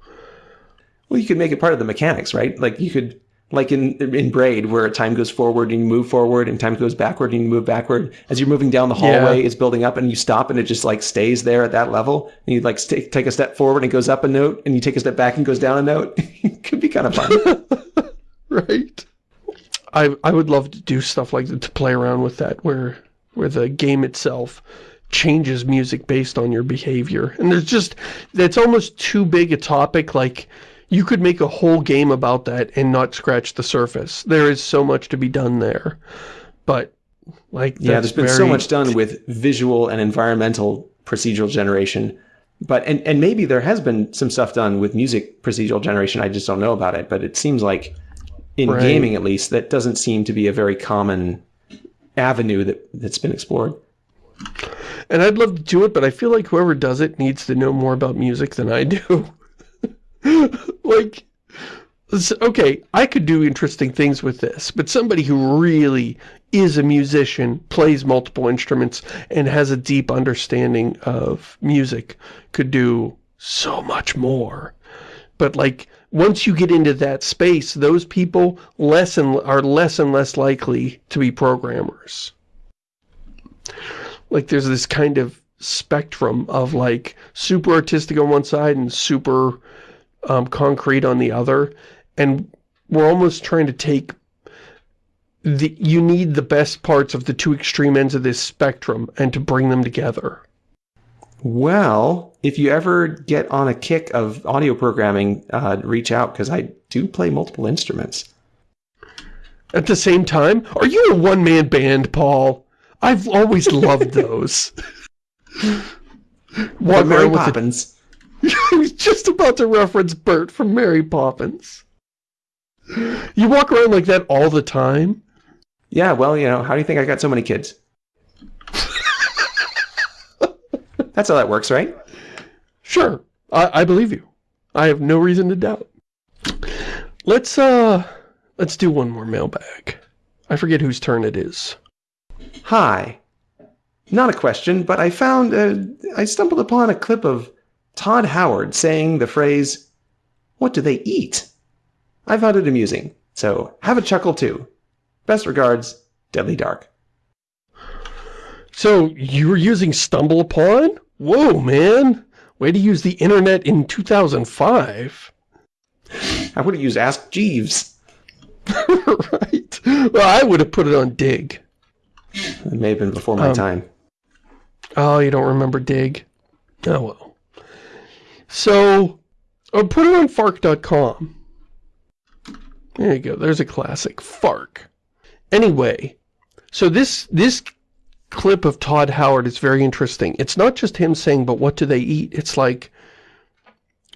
Well, you could make it part of the mechanics, right? Like you could, like in in Braid, where time goes forward and you move forward, and time goes backward and you move backward. As you're moving down the hallway, yeah. it's building up, and you stop, and it just like stays there at that level. And you like take take a step forward and it goes up a note, and you take a step back and goes down a note. it could be kind of fun, right? I I would love to do stuff like that to play around with that where where the game itself changes music based on your behavior. And there's just that's almost too big a topic like you could make a whole game about that and not scratch the surface. There is so much to be done there. But like Yeah, there's been very... so much done with visual and environmental procedural generation. But and and maybe there has been some stuff done with music procedural generation. I just don't know about it, but it seems like in right. gaming at least, that doesn't seem to be a very common avenue that, that's been explored. And I'd love to do it, but I feel like whoever does it needs to know more about music than I do. like, okay, I could do interesting things with this, but somebody who really is a musician, plays multiple instruments, and has a deep understanding of music could do so much more. But like, once you get into that space, those people less and, are less and less likely to be programmers. Like there's this kind of spectrum of like super artistic on one side and super um, concrete on the other. And we're almost trying to take the, you need the best parts of the two extreme ends of this spectrum and to bring them together. Well, if you ever get on a kick of audio programming, uh, reach out because I do play multiple instruments. At the same time? Are you a one-man band, Paul? I've always loved those. What Mary Poppins. I was just about to reference Bert from Mary Poppins. You walk around like that all the time? Yeah, well, you know, how do you think I got so many kids? That's how that works, right? Sure. I, I believe you. I have no reason to doubt. Let's, uh, let's do one more mailbag. I forget whose turn it is. Hi. Not a question, but I found, uh, I stumbled upon a clip of Todd Howard saying the phrase, what do they eat? I found it amusing, so have a chuckle too. Best regards, Deadly Dark. So, you were using StumbleUpon? Whoa, man! Way to use the internet in 2005. I would have used Ask Jeeves. right. Well, I would have put it on Digg. It may have been before my um, time. Oh, you don't remember Digg? Oh, well. So, I'll put it on Fark.com. There you go. There's a classic. Fark. Anyway, so this this clip of Todd Howard is very interesting. It's not just him saying, but what do they eat? It's like,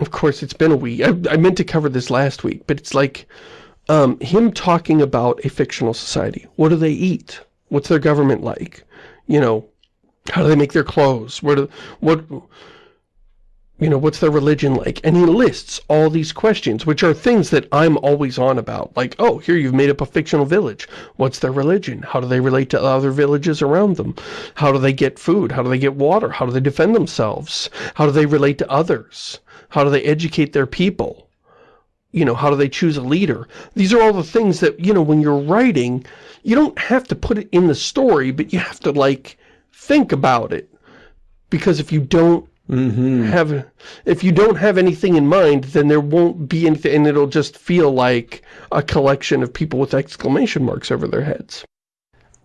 of course, it's been a week. I, I meant to cover this last week, but it's like um, him talking about a fictional society. What do they eat? What's their government like? You know, how do they make their clothes? What, do, what, you know, what's their religion like? And he lists all these questions, which are things that I'm always on about. Like, oh, here you've made up a fictional village. What's their religion? How do they relate to other villages around them? How do they get food? How do they get water? How do they defend themselves? How do they relate to others? How do they educate their people? You know, how do they choose a leader? These are all the things that, you know, when you're writing, you don't have to put it in the story, but you have to, like, think about it. Because if you don't Mm -hmm. have if you don't have anything in mind then there won't be anything and it'll just feel like a collection of people with exclamation marks over their heads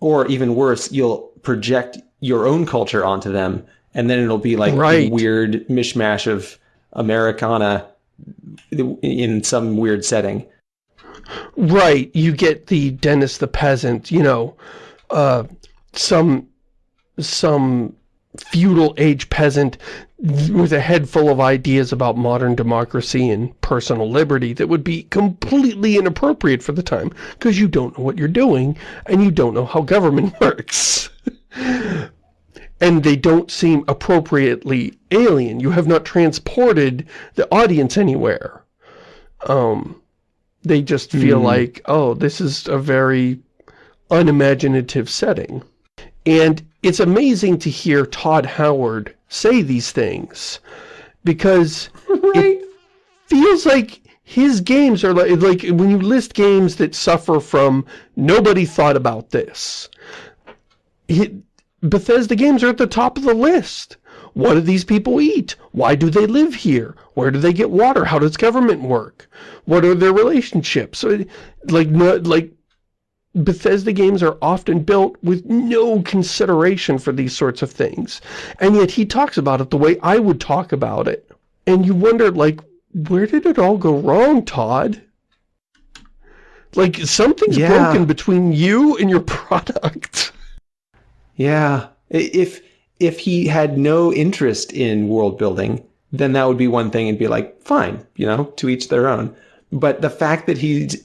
or even worse you'll project your own culture onto them and then it'll be like right. a weird mishmash of americana in some weird setting right you get the Dennis the peasant you know uh some some feudal age peasant with a head full of ideas about modern democracy and personal liberty that would be completely inappropriate for the time because you don't know what you're doing and you don't know how government works. and they don't seem appropriately alien. You have not transported the audience anywhere. Um, they just feel mm. like, oh, this is a very unimaginative setting. And it's amazing to hear Todd Howard say these things because right. it feels like his games are like, like when you list games that suffer from nobody thought about this. It, Bethesda games are at the top of the list. What do these people eat? Why do they live here? Where do they get water? How does government work? What are their relationships? Like, like Bethesda games are often built with no consideration for these sorts of things. And yet he talks about it the way I would talk about it. And you wonder, like, where did it all go wrong, Todd? Like, something's yeah. broken between you and your product. Yeah. If, if he had no interest in world building, then that would be one thing and be like, fine, you know, to each their own. But the fact that he's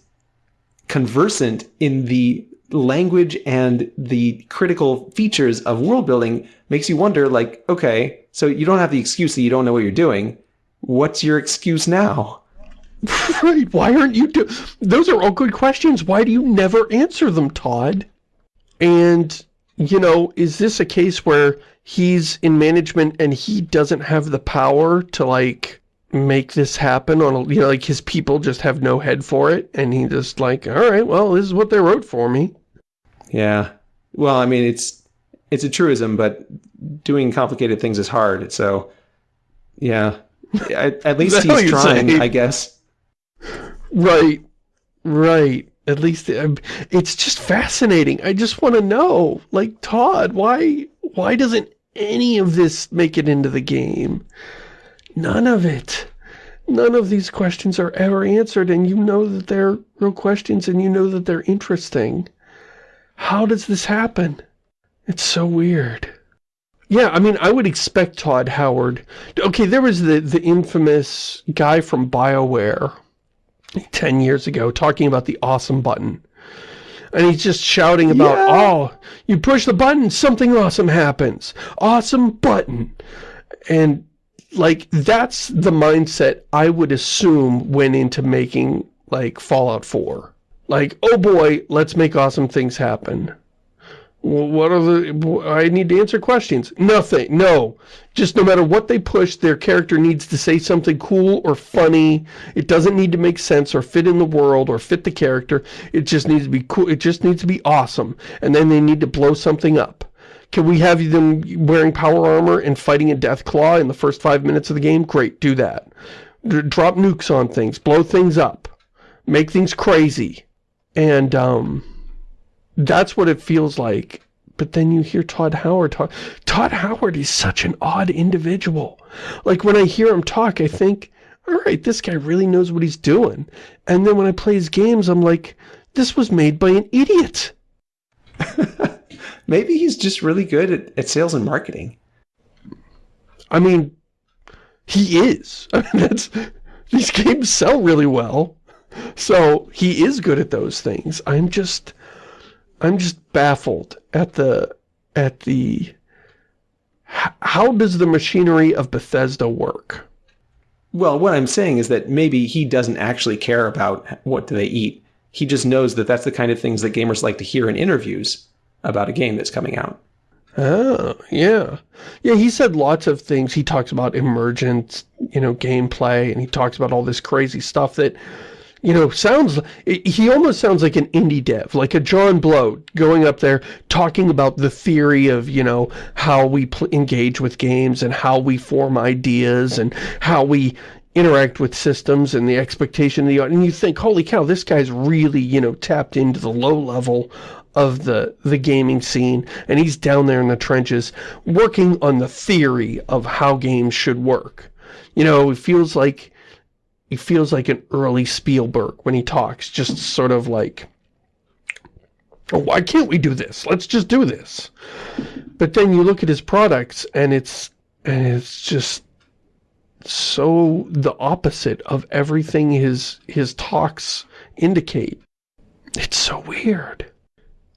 conversant in the language and the critical features of world building makes you wonder like, okay, so you don't have the excuse that you don't know what you're doing. What's your excuse now? right. Why aren't you do Those are all good questions. Why do you never answer them, Todd? And, you know, is this a case where he's in management and he doesn't have the power to, like, make this happen on a, you know, like his people just have no head for it. And he just like, all right, well, this is what they wrote for me. Yeah. Well, I mean, it's, it's a truism, but doing complicated things is hard. So yeah, at, at least he's trying, say? I guess. Right. Right. At least um, it's just fascinating. I just want to know, like, Todd, why, why doesn't any of this make it into the game? None of it. None of these questions are ever answered, and you know that they're real questions, and you know that they're interesting. How does this happen? It's so weird. Yeah, I mean, I would expect Todd Howard. Okay, there was the, the infamous guy from BioWare 10 years ago talking about the awesome button. And he's just shouting about, yeah. oh, you push the button, something awesome happens. Awesome button. And like that's the mindset I would assume went into making like Fallout 4. Like, oh boy, let's make awesome things happen. what are the... I need to answer questions. Nothing. No. Just no matter what they push, their character needs to say something cool or funny. It doesn't need to make sense or fit in the world or fit the character. It just needs to be cool. It just needs to be awesome. And then they need to blow something up. Can we have them wearing power armor and fighting a Deathclaw in the first five minutes of the game? Great, do that. D drop nukes on things, blow things up, make things crazy. And, um, that's what it feels like. But then you hear Todd Howard talk. Todd Howard is such an odd individual. Like, when I hear him talk, I think, all right, this guy really knows what he's doing. And then when I play his games, I'm like, this was made by an idiot. Maybe he's just really good at, at sales and marketing. I mean, he is. I mean, that's these games sell really well. So he is good at those things. I'm just I'm just baffled at the at the how does the machinery of Bethesda work? Well, what I'm saying is that maybe he doesn't actually care about what do they eat. He just knows that that's the kind of things that gamers like to hear in interviews about a game that's coming out. Oh, yeah. Yeah, he said lots of things. He talks about emergent, you know, gameplay, and he talks about all this crazy stuff that, you know, sounds, he almost sounds like an indie dev, like a John Blow going up there talking about the theory of, you know, how we engage with games and how we form ideas and how we interact with systems and the expectation of the and you think holy cow this guy's really you know tapped into the low level of the, the gaming scene, and he's down there in the trenches working on the theory of how games should work. You know, it feels like he feels like an early Spielberg when he talks, just sort of like, oh, why can't we do this? Let's just do this. But then you look at his products, and it's, and it's just so the opposite of everything his, his talks indicate. It's so weird.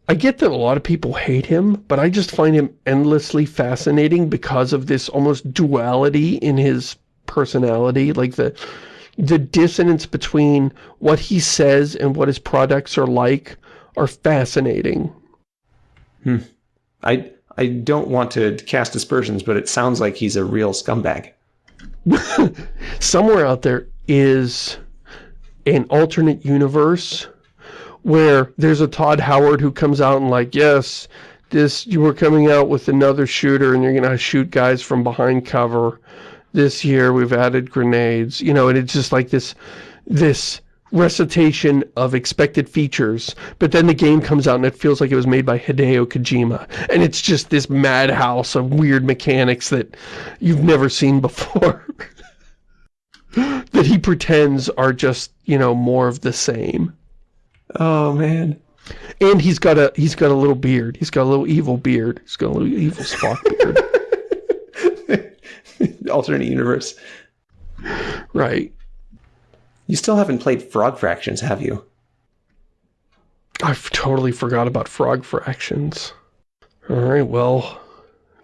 I get that a lot of people hate him, but I just find him endlessly fascinating because of this almost duality in his personality, like the the dissonance between what he says and what his products are like are fascinating. Hmm. I I don't want to cast aspersions, but it sounds like he's a real scumbag. Somewhere out there is an alternate universe where there's a Todd Howard who comes out and like, yes, this you were coming out with another shooter and you're going to shoot guys from behind cover. This year we've added grenades, you know, and it's just like this, this recitation of expected features, but then the game comes out and it feels like it was made by Hideo Kojima. And it's just this madhouse of weird mechanics that you've never seen before. that he pretends are just, you know, more of the same. Oh man. And he's got a he's got a little beard. He's got a little evil beard. He's got a little evil Spock beard. Alternate universe. Right. You still haven't played Frog Fractions, have you? I've totally forgot about Frog Fractions. Alright, well,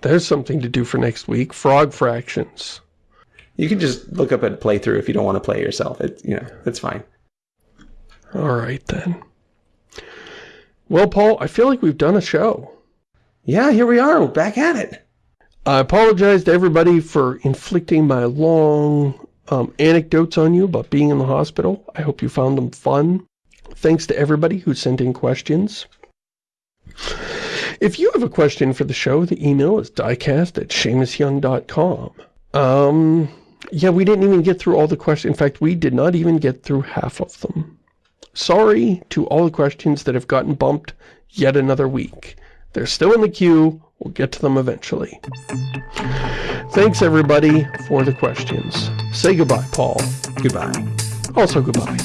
there's something to do for next week. Frog Fractions. You can just look up a playthrough if you don't want to play yourself. It, you know, that's fine. All right, then. Well, Paul, I feel like we've done a show. Yeah, here we are. We're back at it. I apologize to everybody for inflicting my long um, anecdotes on you about being in the hospital. I hope you found them fun. Thanks to everybody who sent in questions. If you have a question for the show, the email is diecast at ShamusYoung.com. Um, yeah, we didn't even get through all the questions. In fact, we did not even get through half of them. Sorry to all the questions that have gotten bumped yet another week. They're still in the queue. We'll get to them eventually. Thanks, everybody, for the questions. Say goodbye, Paul. Goodbye. Also goodbye.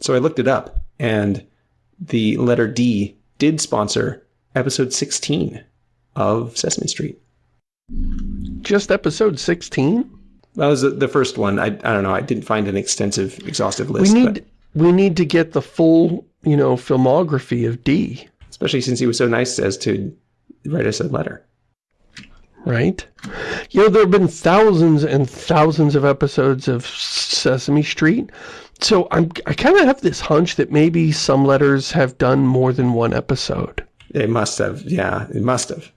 So I looked it up, and the letter D did sponsor episode 16 of Sesame Street. Just episode 16? That was the first one. I, I don't know. I didn't find an extensive, exhaustive list. We need, we need to get the full, you know, filmography of D. Especially since he was so nice as to write us a letter. Right? You know, there have been thousands and thousands of episodes of Sesame Street. So I'm, I kind of have this hunch that maybe some letters have done more than one episode. They must have. Yeah, it must have.